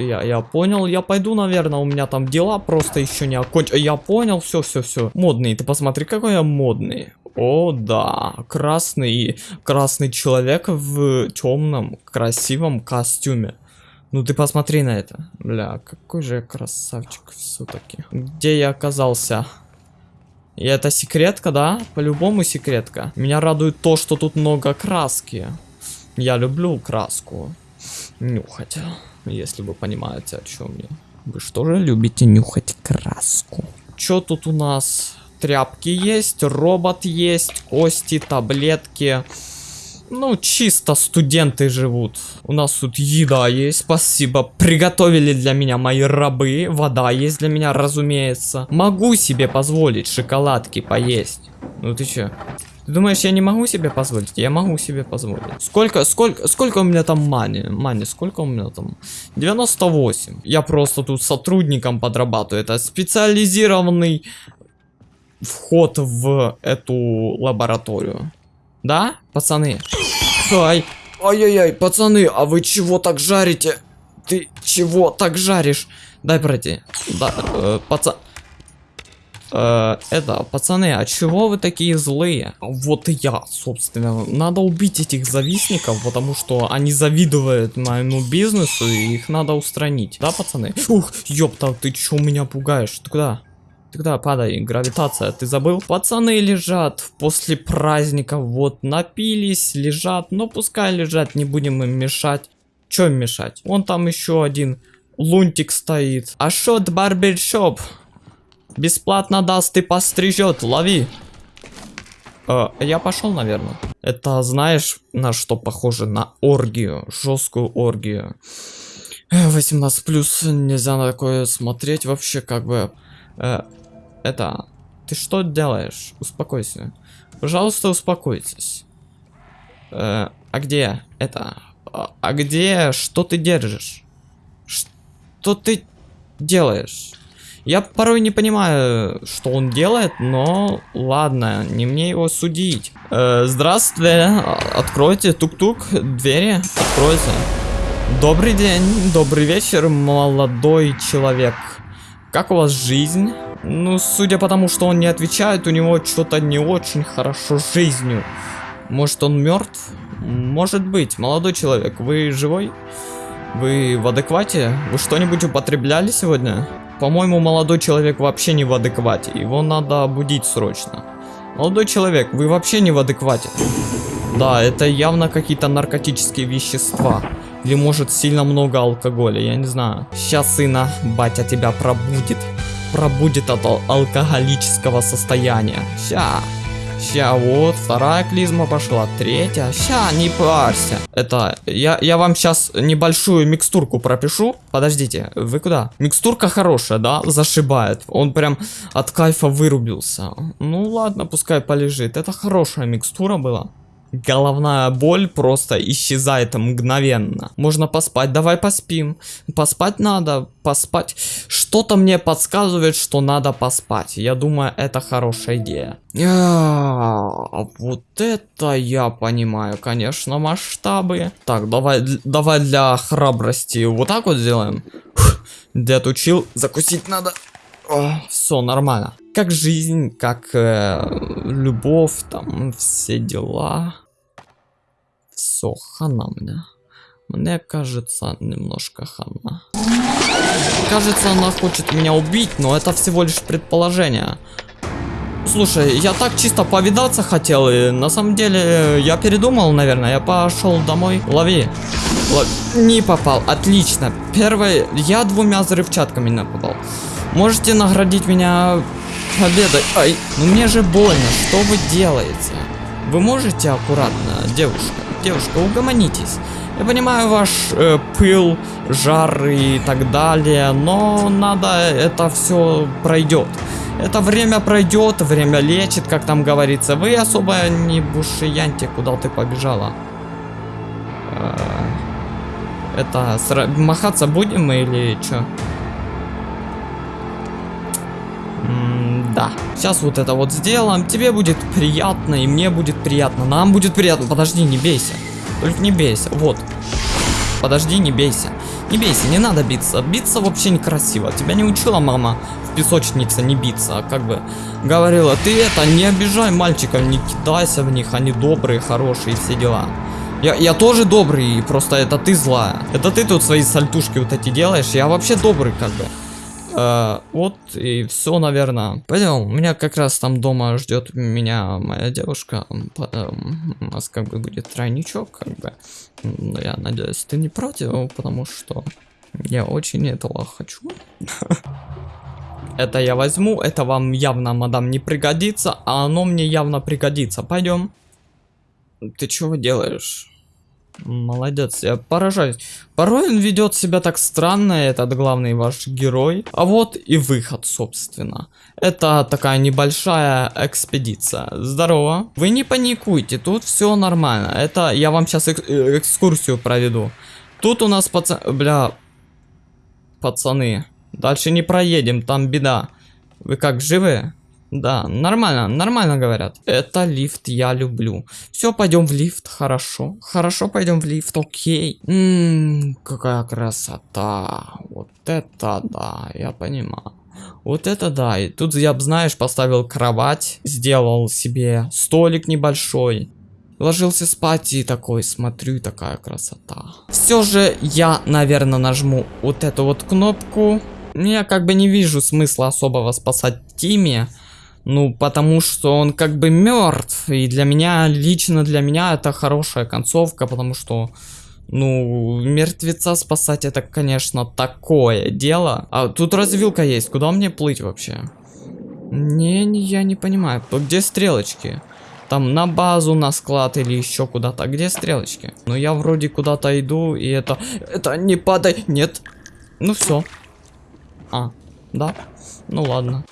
я, я понял, я пойду, наверное, у меня там дела просто еще не окончены. Я понял, все, все, все. Модный, ты посмотри, какой я модный. О, да, красный, красный человек в темном, красивом костюме. Ну ты посмотри на это. Бля, какой же я красавчик все-таки. Где я оказался? И это секретка, да? По-любому секретка. Меня радует то, что тут много краски. Я люблю краску. Нюхать. Если вы понимаете, о чем я. Вы что же любите нюхать краску? Что тут у нас? Тряпки есть, робот есть, кости, таблетки. Ну, чисто студенты живут. У нас тут еда есть, спасибо. Приготовили для меня мои рабы. Вода есть для меня, разумеется. Могу себе позволить шоколадки поесть. Ну ты чё? Ты думаешь, я не могу себе позволить? Я могу себе позволить. Сколько, сколько, сколько у меня там мани? Мани, сколько у меня там? 98. Я просто тут сотрудником подрабатываю. Это специализированный вход в эту лабораторию. Да, пацаны? Ай, ай-яй-яй, пацаны, а вы чего так жарите? Ты чего так жаришь? Дай пройти. Да, э, пацан... Э, это, пацаны, а чего вы такие злые? Вот я, собственно. Надо убить этих завистников, потому что они завидуют моему бизнесу, и их надо устранить. Да, пацаны? Ух, ёпта, ты чё меня пугаешь? Ты куда? Тогда падай, гравитация, ты забыл? Пацаны лежат после праздника, вот, напились, лежат, но пускай лежат, не будем им мешать. Чё им мешать? Вон там еще один лунтик стоит. Ашот барбершоп. Бесплатно даст и пострижет, лови. Э, я пошел, наверное. Это знаешь, на что похоже? На оргию, жесткую оргию. 18 плюс, нельзя на такое смотреть вообще, как бы... Э, это... Ты что делаешь? Успокойся. Пожалуйста, успокойтесь. Э, а где это? А, а где... Что ты держишь? Что ты делаешь? Я порой не понимаю, что он делает, но ладно, не мне его судить. Э, здравствуйте, откройте, тук-тук, двери, откройте. Добрый день, добрый вечер, молодой человек. Как у вас жизнь? Ну, судя по тому, что он не отвечает, у него что-то не очень хорошо с жизнью. Может, он мертв? Может быть. Молодой человек, вы живой? Вы в адеквате? Вы что-нибудь употребляли сегодня? По-моему, молодой человек вообще не в адеквате. Его надо будить срочно. Молодой человек, вы вообще не в адеквате. Да, это явно какие-то наркотические вещества. Или может сильно много алкоголя, я не знаю. Сейчас, сына, батя тебя пробудит пробудет от ал алкоголического состояния. Ща. Ща, вот, вторая клизма пошла, третья. Ща, не парься. Это, я, я вам сейчас небольшую микстурку пропишу. Подождите, вы куда? Микстурка хорошая, да? Зашибает. Он прям от кайфа вырубился. Ну ладно, пускай полежит. Это хорошая микстура была. Головная боль просто исчезает мгновенно. Можно поспать, давай поспим. Поспать надо, поспать. Что-то мне подсказывает, что надо поспать. Я думаю, это хорошая идея. А, вот это я понимаю, конечно, масштабы. Так, давай, давай для храбрости вот так вот сделаем. Дед учил, закусить надо. Все нормально. Как жизнь, как э, любовь, там все дела. Все, хана мне. Мне кажется, немножко хана. Кажется, она хочет меня убить, но это всего лишь предположение. Слушай, я так чисто повидаться хотел, и на самом деле я передумал, наверное. Я пошел домой. Лови. Лови. Не попал. Отлично. Первый, я двумя взрывчатками не попал. Можете наградить меня победой. Ай, ну мне же больно. Что вы делаете? Вы можете аккуратно, девушка? Девушка, угомонитесь. Я понимаю ваш э, пыл, жар и так далее, но надо, это все пройдет. Это время пройдет, время лечит, как там говорится. Вы особо не бушияньте, куда ты побежала. Э, это, махаться будем или что? Да. Сейчас вот это вот сделаем. Тебе будет приятно, и мне будет приятно. Нам будет приятно. Подожди, не бейся. Только не бейся. Вот. Подожди, не бейся. Не бейся, не надо биться. Биться вообще некрасиво. Тебя не учила мама в песочнице не биться, а как бы говорила, ты это, не обижай мальчиков, не кидайся в них, они добрые, хорошие, все дела. Я, я тоже добрый, просто это ты злая. Это ты тут свои сальтушки вот эти делаешь, я вообще добрый как бы. Э, вот и все, наверное. Пойдем, у меня как раз там дома ждет меня моя девушка. Потом у нас как бы будет тройничок, как бы. Но я надеюсь, ты не против, потому что я очень этого хочу. Это я возьму, это вам явно, мадам, не пригодится, а оно мне явно пригодится. Пойдем. Ты чего делаешь? Молодец, я поражаюсь. Порой он ведет себя так странно, этот главный ваш герой. А вот и выход, собственно. Это такая небольшая экспедиция. Здорово. Вы не паникуйте, тут все нормально. Это я вам сейчас эк э, экскурсию проведу. Тут у нас пацаны... Бля... Пацаны. Дальше не проедем, там беда. Вы как, живы? Да, нормально, нормально говорят. Это лифт я люблю. Все, пойдем в лифт, хорошо. Хорошо, пойдем в лифт, окей. Ммм, какая красота. Вот это да, я понимаю. Вот это да, и тут я, знаешь, поставил кровать, сделал себе столик небольшой. Ложился спать и такой, смотрю, такая красота. Все же я, наверное, нажму вот эту вот кнопку. Я как бы не вижу смысла особого спасать Тимми. Ну, потому что он как бы мертв. И для меня, лично для меня, это хорошая концовка, потому что, ну, мертвеца спасать это, конечно, такое дело. А тут развилка есть, куда мне плыть вообще? Не, не, я не понимаю. Где стрелочки? Там на базу, на склад или еще куда-то. Где стрелочки? Ну, я вроде куда-то иду, и это... Это не падай! Нет! Ну, все. А, да? Ну, ладно.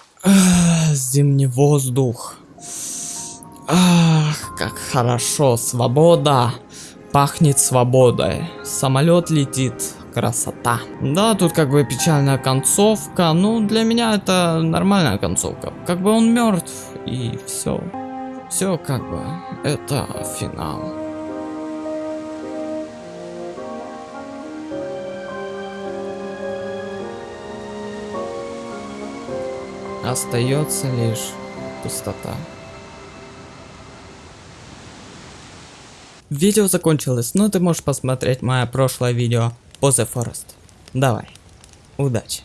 Зимний воздух. Ах, как хорошо, свобода. Пахнет свободой. Самолет летит. Красота. Да, тут как бы печальная концовка. Ну, для меня это нормальная концовка. Как бы он мертв, и все. Все как бы. Это финал. Остается лишь пустота. Видео закончилось, но ты можешь посмотреть мое прошлое видео по The Forest. Давай, удачи!